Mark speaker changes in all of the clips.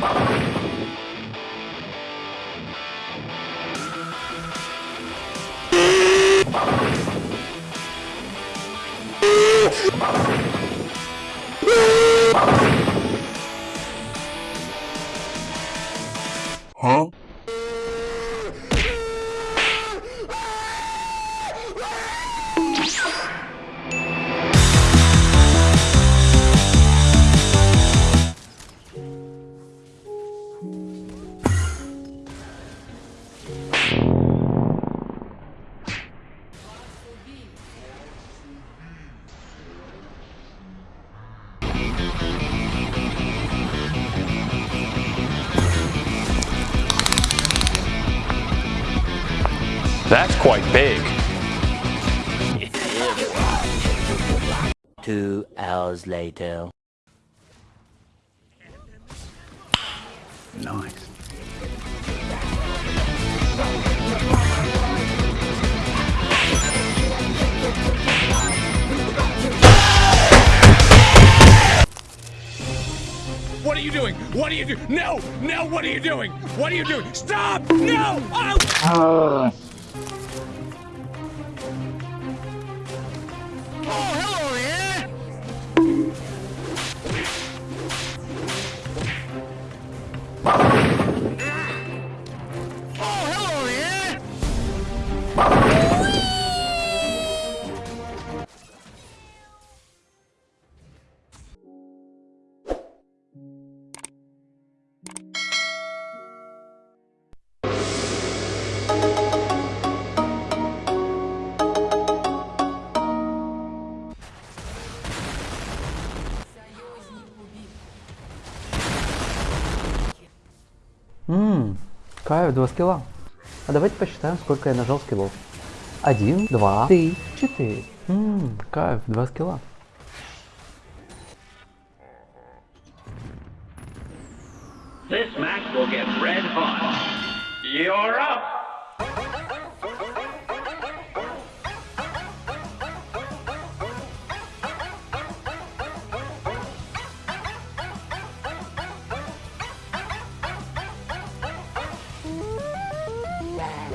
Speaker 1: Oh!
Speaker 2: That's quite big.
Speaker 3: Two hours later.
Speaker 1: Nice.
Speaker 4: What are you doing? What are you doing? No! No! What are you doing? What are you doing? Stop! No! Oh!
Speaker 5: Ммм, кайф, два скилла. А давайте посчитаем, сколько я нажал скиллов. Один, два, три, четыре. Ммм, кайф, два скилла.
Speaker 6: This match will get red hot. You're up!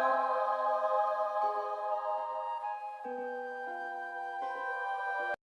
Speaker 6: Oh.